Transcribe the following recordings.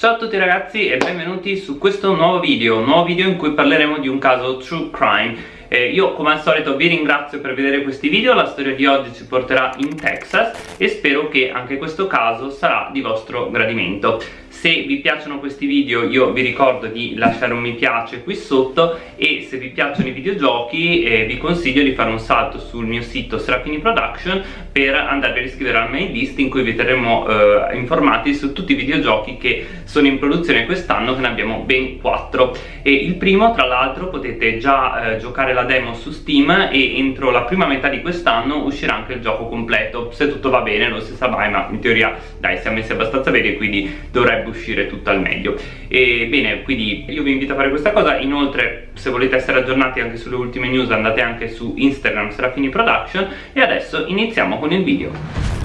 Ciao a tutti ragazzi e benvenuti su questo nuovo video, un nuovo video in cui parleremo di un caso true crime. Eh, io come al solito vi ringrazio per vedere questi video, la storia di oggi ci porterà in Texas e spero che anche questo caso sarà di vostro gradimento se vi piacciono questi video io vi ricordo di lasciare un mi piace qui sotto e se vi piacciono i videogiochi eh, vi consiglio di fare un salto sul mio sito Serafini Production per andarvi a iscrivere al mail list in cui vi terremo eh, informati su tutti i videogiochi che sono in produzione quest'anno che ne abbiamo ben 4 e il primo tra l'altro potete già eh, giocare la demo su Steam e entro la prima metà di quest'anno uscirà anche il gioco completo. Se tutto va bene non si sa mai ma in teoria dai siamo messi abbastanza bene quindi dovrebbe uscire tutto al meglio. E bene quindi io vi invito a fare questa cosa. Inoltre se volete essere aggiornati anche sulle ultime news andate anche su Instagram Serafini Production. E adesso iniziamo con il video.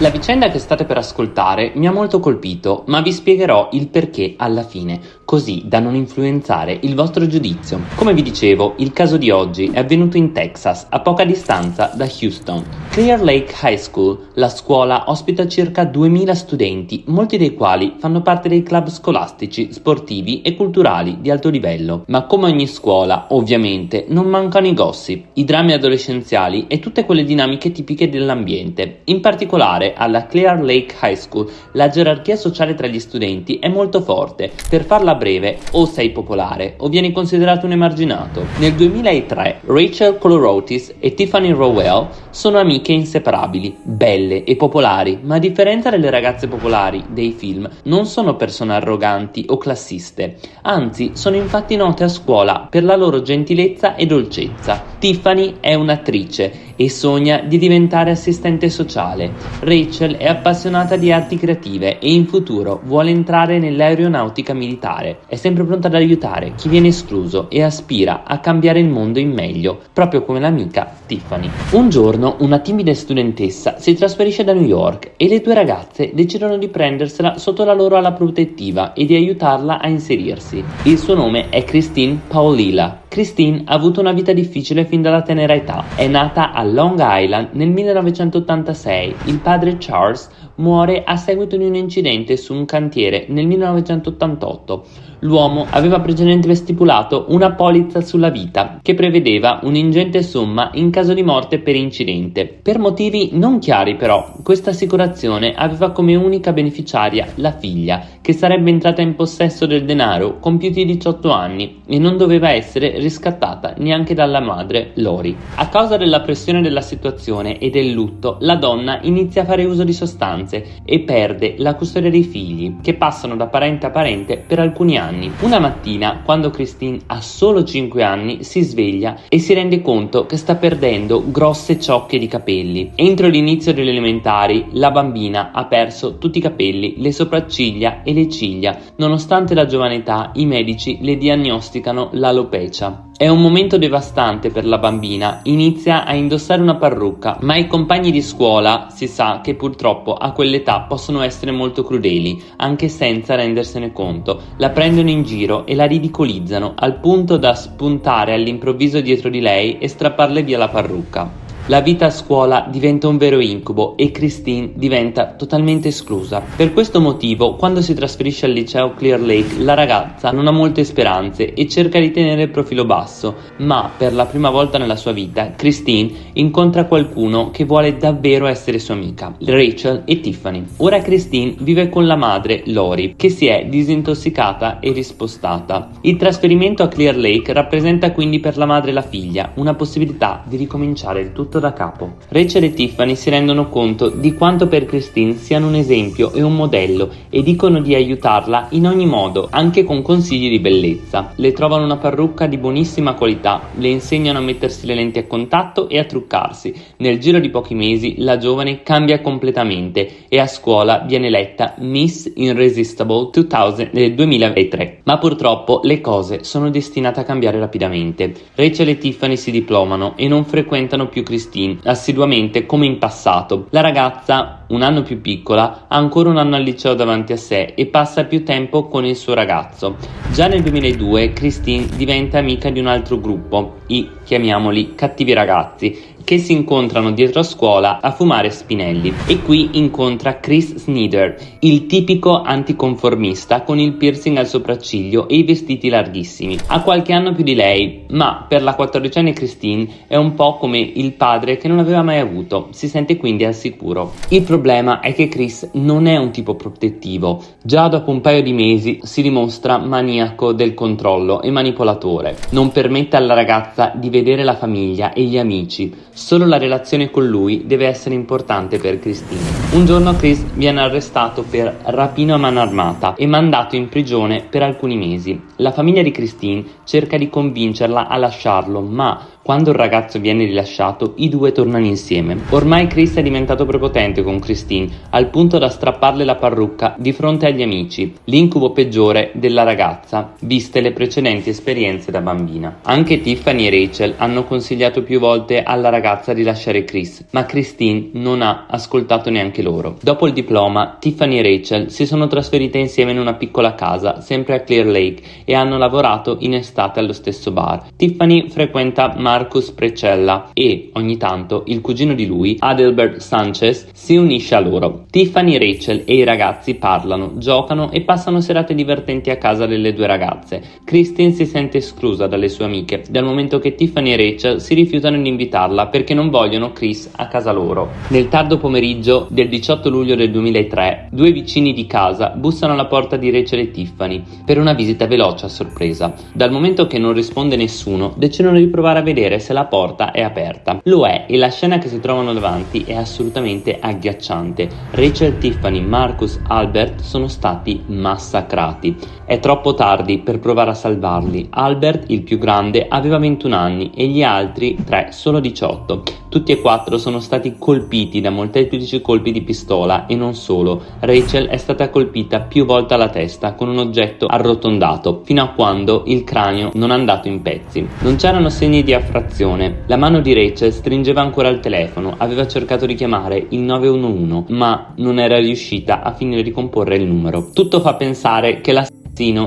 La vicenda che state per ascoltare mi ha molto colpito, ma vi spiegherò il perché alla fine, così da non influenzare il vostro giudizio. Come vi dicevo, il caso di oggi è avvenuto in Texas, a poca distanza da Houston. Clear Lake High School, la scuola, ospita circa 2000 studenti, molti dei quali fanno parte dei club scolastici, sportivi e culturali di alto livello. Ma come ogni scuola, ovviamente, non mancano i gossip, i drammi adolescenziali e tutte quelle dinamiche tipiche dell'ambiente. In particolare, alla Clear Lake High School la gerarchia sociale tra gli studenti è molto forte. Per farla breve, o sei popolare o vieni considerato un emarginato. Nel 2003 Rachel Colorotis e Tiffany Rowell sono amiche inseparabili, belle e popolari, ma a differenza delle ragazze popolari dei film, non sono persone arroganti o classiste. Anzi, sono infatti note a scuola per la loro gentilezza e dolcezza. Tiffany è un'attrice e sogna di diventare assistente sociale. Rachel è appassionata di arti creative e in futuro vuole entrare nell'aeronautica militare. È sempre pronta ad aiutare chi viene escluso e aspira a cambiare il mondo in meglio, proprio come l'amica Tiffany. Un giorno una timida studentessa si trasferisce da New York e le due ragazze decidono di prendersela sotto la loro ala protettiva e di aiutarla a inserirsi. Il suo nome è Christine Paolila Christine ha avuto una vita difficile fin dalla tenera età. È nata a Long Island nel 1986. Il padre Charles muore a seguito di un incidente su un cantiere nel 1988 l'uomo aveva precedentemente stipulato una polizza sulla vita che prevedeva un'ingente somma in caso di morte per incidente. Per motivi non chiari però, questa assicurazione aveva come unica beneficiaria la figlia, che sarebbe entrata in possesso del denaro compiuti 18 anni e non doveva essere riscattata neanche dalla madre Lori. A causa della pressione della situazione e del lutto, la donna inizia a fare uso di sostanze e perde la custodia dei figli, che passano da parente a parente per alcuni anni anni. Una mattina, quando Christine ha solo 5 anni, si sveglia e si rende conto che sta perdendo grosse ciocche di capelli. Entro l'inizio delle elementari, la bambina ha perso tutti i capelli, le sopracciglia e le ciglia. Nonostante la giovane età, i medici le diagnosticano l'alopecia. È un momento devastante per la bambina, inizia a indossare una parrucca, ma i compagni di scuola si sa che purtroppo a quell'età possono essere molto crudeli, anche senza rendersene conto. La prendono in giro e la ridicolizzano, al punto da spuntare all'improvviso dietro di lei e strapparle via la parrucca. La vita a scuola diventa un vero incubo e Christine diventa totalmente esclusa. Per questo motivo, quando si trasferisce al liceo Clear Lake, la ragazza non ha molte speranze e cerca di tenere il profilo basso, ma per la prima volta nella sua vita, Christine incontra qualcuno che vuole davvero essere sua amica, Rachel e Tiffany. Ora Christine vive con la madre, Lori, che si è disintossicata e rispostata. Il trasferimento a Clear Lake rappresenta quindi per la madre e la figlia una possibilità di ricominciare il tutto tutto da capo. Rachel e Tiffany si rendono conto di quanto per Christine siano un esempio e un modello e dicono di aiutarla in ogni modo, anche con consigli di bellezza. Le trovano una parrucca di buonissima qualità, le insegnano a mettersi le lenti a contatto e a truccarsi. Nel giro di pochi mesi la giovane cambia completamente e a scuola viene eletta Miss Irresistible 2000, nel 2003. Ma purtroppo le cose sono destinate a cambiare rapidamente. Rachel e Tiffany si diplomano e non frequentano più Christine Christine assiduamente come in passato. La ragazza un anno più piccola, ha ancora un anno al liceo davanti a sé e passa più tempo con il suo ragazzo. Già nel 2002 Christine diventa amica di un altro gruppo, i chiamiamoli cattivi ragazzi, che si incontrano dietro a scuola a fumare spinelli e qui incontra Chris Snyder, il tipico anticonformista con il piercing al sopracciglio e i vestiti larghissimi. Ha qualche anno più di lei, ma per la quattordicenne Christine è un po' come il padre che non aveva mai avuto, si sente quindi al sicuro. Il problema è che Chris non è un tipo protettivo, già dopo un paio di mesi si dimostra maniaco del controllo e manipolatore, non permette alla ragazza di vedere la famiglia e gli amici, Solo la relazione con lui deve essere importante per Christine. Un giorno Chris viene arrestato per rapino a mano armata e mandato in prigione per alcuni mesi. La famiglia di Christine cerca di convincerla a lasciarlo, ma quando il ragazzo viene rilasciato, i due tornano insieme. Ormai Chris è diventato prepotente con Christine, al punto da strapparle la parrucca di fronte agli amici, l'incubo peggiore della ragazza, viste le precedenti esperienze da bambina. Anche Tiffany e Rachel hanno consigliato più volte alla ragazza di lasciare Chris, ma Christine non ha ascoltato neanche loro. Dopo il diploma, Tiffany e Rachel si sono trasferite insieme in una piccola casa, sempre a Clear Lake, e hanno lavorato in estate allo stesso bar. Tiffany frequenta Marcus Precella e, ogni tanto, il cugino di lui, Adelbert Sanchez, si unisce a loro. Tiffany, Rachel e i ragazzi parlano, giocano e passano serate divertenti a casa delle due ragazze. Christine si sente esclusa dalle sue amiche, dal momento che Tiffany e Rachel si rifiutano di invitarla perché non vogliono Chris a casa loro. Nel tardo pomeriggio del 18 luglio del 2003, due vicini di casa bussano alla porta di Rachel e Tiffany per una visita veloce a sorpresa. Dal momento che non risponde nessuno, decidono di provare a vedere vedere se la porta è aperta. Lo è e la scena che si trovano davanti è assolutamente agghiacciante. Rachel, Tiffany, Marcus, Albert sono stati massacrati. È troppo tardi per provare a salvarli. Albert, il più grande, aveva 21 anni e gli altri 3 solo 18. Tutti e quattro sono stati colpiti da molteplici colpi di pistola e non solo. Rachel è stata colpita più volte alla testa con un oggetto arrotondato, fino a quando il cranio non è andato in pezzi. Non c'erano segni di affrazione. La mano di Rachel stringeva ancora il telefono, aveva cercato di chiamare il 911, ma non era riuscita a finire di comporre il numero. Tutto fa pensare che la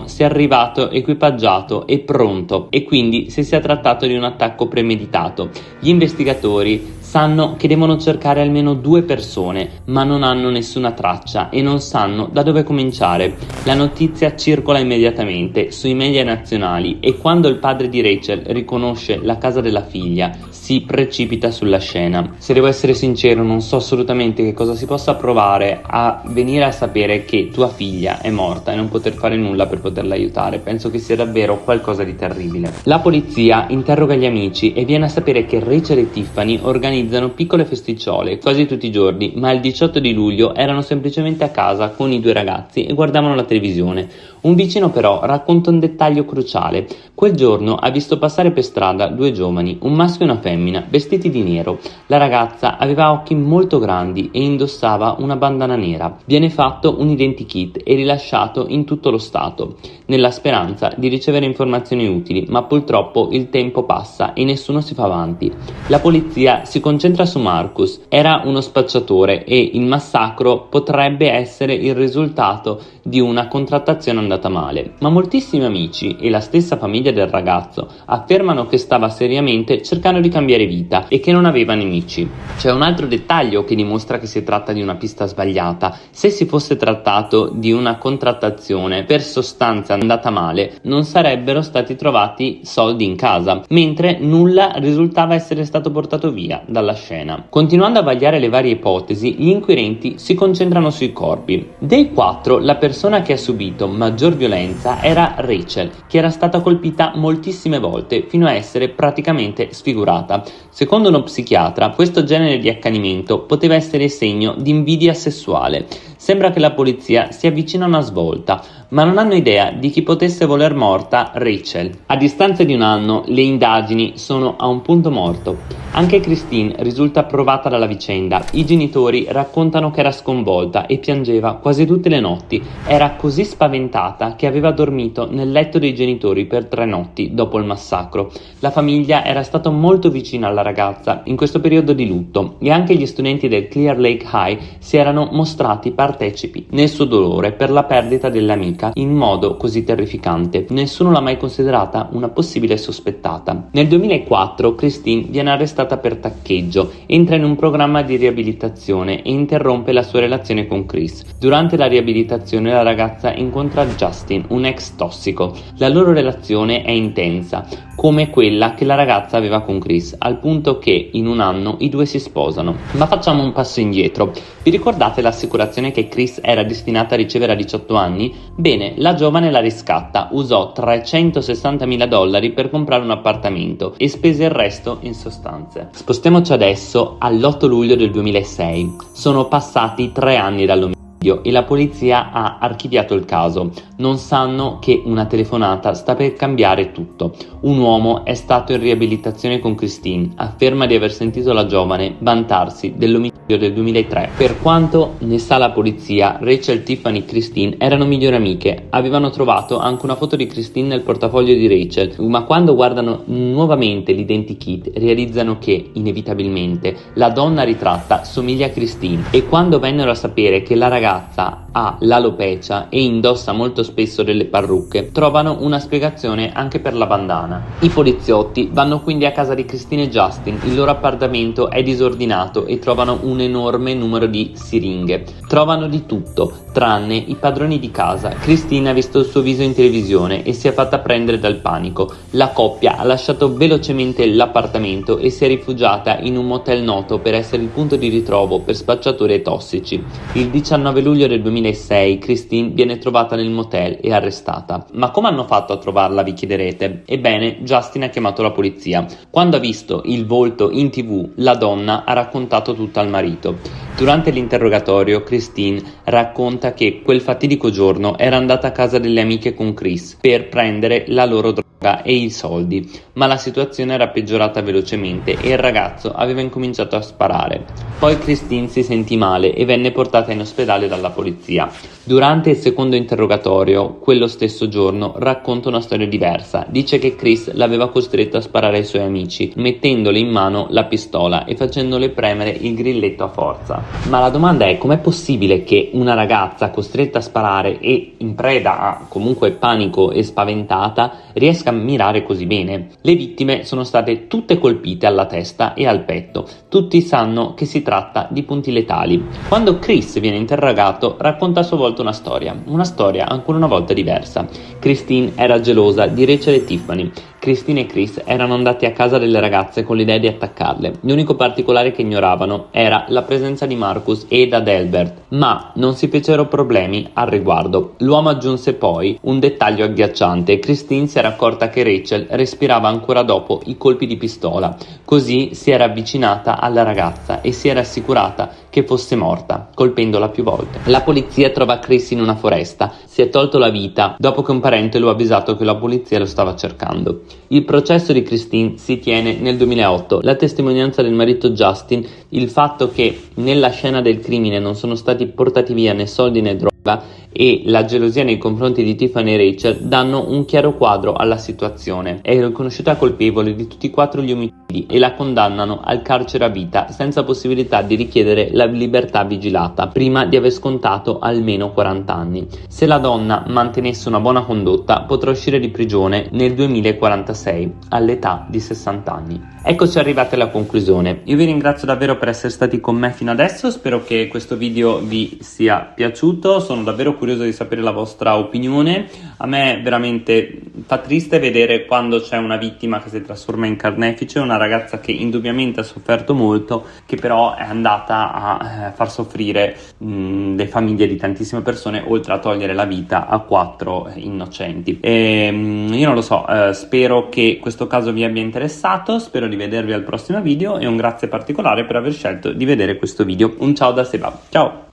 sia arrivato equipaggiato e pronto e quindi se sia trattato di un attacco premeditato. Gli investigatori sanno che devono cercare almeno due persone, ma non hanno nessuna traccia e non sanno da dove cominciare. La notizia circola immediatamente sui media nazionali e quando il padre di Rachel riconosce la casa della figlia, si precipita sulla scena. Se devo essere sincero, non so assolutamente che cosa si possa provare a venire a sapere che tua figlia è morta e non poter fare nulla per poterla aiutare. Penso che sia davvero qualcosa di terribile. La polizia interroga gli amici e viene a sapere che Rachel e Tiffany organizzano piccole festicciole quasi tutti i giorni, ma il 18 di luglio erano semplicemente a casa con i due ragazzi e guardavano la televisione. Un vicino però racconta un dettaglio cruciale. Quel giorno ha visto passare per strada due giovani, un maschio e una femmina, vestiti di nero. La ragazza aveva occhi molto grandi e indossava una bandana nera. Viene fatto un identikit e rilasciato in tutto lo Stato, stato nella speranza di ricevere informazioni utili, ma purtroppo il tempo passa e nessuno si fa avanti. La polizia si concentra su Marcus. Era uno spacciatore e il massacro potrebbe essere il risultato di una contrattazione andata male, ma moltissimi amici e la stessa famiglia del ragazzo affermano che stava seriamente cercando di cambiare vita e che non aveva nemici. C'è un altro dettaglio che dimostra che si tratta di una pista sbagliata. Se si fosse trattato di una contrattazione per sostanza andata male, non sarebbero stati trovati soldi in casa, mentre nulla risultava essere stato portato via dalla scena. Continuando a vagliare le varie ipotesi, gli inquirenti si concentrano sui corpi. Dei quattro, la persona che ha subito maggior violenza era Rachel, che era stata colpita moltissime volte fino a essere praticamente sfigurata. Secondo uno psichiatra, questo genere di accanimento poteva essere segno di invidia sessuale. Sembra che la polizia si avvicina a una svolta, ma non hanno idea di chi potesse voler morta Rachel. A distanza di un anno, le indagini sono a un punto morto. Anche Christine risulta provata dalla vicenda. I genitori raccontano che era sconvolta e piangeva quasi tutte le notti. Era così spaventata che aveva dormito nel letto dei genitori per tre notti dopo il massacro. La famiglia era stata molto vicina alla ragazza in questo periodo di lutto e anche gli studenti del Clear Lake High si erano mostrati partecipi nel suo dolore per la perdita dell'amica in modo così terrificante. Nessuno l'ha mai considerata una possibile sospettata. Nel 2004 Christine viene arrestata arrestata per taccheggio, entra in un programma di riabilitazione e interrompe la sua relazione con Chris. Durante la riabilitazione la ragazza incontra Justin, un ex tossico. La loro relazione è intensa, come quella che la ragazza aveva con Chris, al punto che in un anno i due si sposano. Ma facciamo un passo indietro. Vi ricordate l'assicurazione che Chris era destinata a ricevere a 18 anni? Bene, la giovane la riscatta, usò 360 mila dollari per comprare un appartamento e spese il resto in sostanza circostanze. Spostiamoci adesso all'8 luglio del 2006. Sono passati tre anni dall'omicidio e la polizia ha archiviato il caso. Non sanno che una telefonata sta per cambiare tutto. Un uomo è stato in riabilitazione con Christine, afferma di aver sentito la giovane vantarsi dell'omicidio del 2003. Per quanto ne sa la polizia, Rachel, Tiffany e Christine erano migliori amiche. Avevano trovato anche una foto di Christine nel portafoglio di Rachel, ma quando guardano nuovamente l'identikit realizzano che, inevitabilmente, la donna ritratta somiglia a Christine e quando vennero a sapere che la ragazza ha l'alopecia e indossa molto spesso delle parrucche, trovano una spiegazione anche per la bandana. I poliziotti vanno quindi a casa di Christine e Justin, il loro appartamento è disordinato e trovano un enorme numero di siringhe. Trovano di tutto, tranne i padroni di casa. Christine ha visto il suo viso in televisione e si è fatta prendere dal panico. La coppia ha lasciato velocemente l'appartamento e si è rifugiata in un motel noto per essere il punto di ritrovo per spacciatori e tossici. Il 19 9 luglio del 2006 Christine viene trovata nel motel e arrestata. Ma come hanno fatto a trovarla vi chiederete? Ebbene, Justin ha chiamato la polizia. Quando ha visto il volto in tv, la donna ha raccontato tutto al marito. Durante l'interrogatorio, Christine racconta che quel fatidico giorno era andata a casa delle amiche con Chris per prendere la loro droga e i soldi, ma la situazione era peggiorata velocemente e il ragazzo aveva incominciato a sparare. Poi Christine si sentì male e venne portata in ospedale dalla polizia. Durante il secondo interrogatorio, quello stesso giorno, racconta una storia diversa. Dice che Chris l'aveva costretto a sparare ai suoi amici, mettendole in mano la pistola e facendole premere il grilletto a forza. Ma la domanda è com'è possibile che una ragazza costretta a sparare e in preda a comunque panico e spaventata riesca a mirare così bene. Le vittime sono state tutte colpite alla testa e al petto. Tutti sanno che si tratta di punti letali. Quando Chris viene interrogato, racconta a sua volta una storia, una storia ancora una volta diversa. Christine era gelosa di Rachel e Tiffany. Christine e Chris erano andati a casa delle ragazze con l'idea di attaccarle. L'unico particolare che ignoravano era la presenza di Marcus ed Adelbert, ma non si fecero problemi al riguardo. L'uomo aggiunse poi un dettaglio agghiacciante. Christine si era accorta che Rachel respirava ancora dopo i colpi di pistola. Così si era avvicinata alla ragazza e si era assicurata che fosse morta, colpendola più volte. La polizia trova Chris in una foresta. Si è tolto la vita dopo che un parente lo ha avvisato che la polizia lo stava cercando. Il processo di Christine si tiene nel 2008. La testimonianza del marito Justin, il fatto che nella scena del crimine non sono stati portati via né soldi né droga e la gelosia nei confronti di Tiffany e Rachel danno un chiaro quadro alla situazione. È riconosciuta colpevole di tutti e quattro gli omicidi e la condannano al carcere a vita senza possibilità di richiedere la libertà vigilata prima di aver scontato almeno 40 anni. Se la donna mantenesse una buona condotta potrà uscire di prigione nel 2046 all'età di 60 anni. Eccoci arrivati alla conclusione. Io vi ringrazio davvero per essere stati con me fino adesso, spero che questo video vi sia piaciuto, sono davvero curioso di sapere la vostra opinione. A me veramente fa triste vedere quando c'è una vittima che si trasforma in carnefice, una ragazza che indubbiamente ha sofferto molto, che però è andata a eh, far soffrire mh, le famiglie di tantissime persone, oltre a togliere la vita a quattro innocenti. E, mh, io non lo so, eh, spero che questo caso vi abbia interessato, spero di vedervi al prossimo video e un grazie particolare per aver scelto di vedere questo video. Un ciao da Seba, ciao!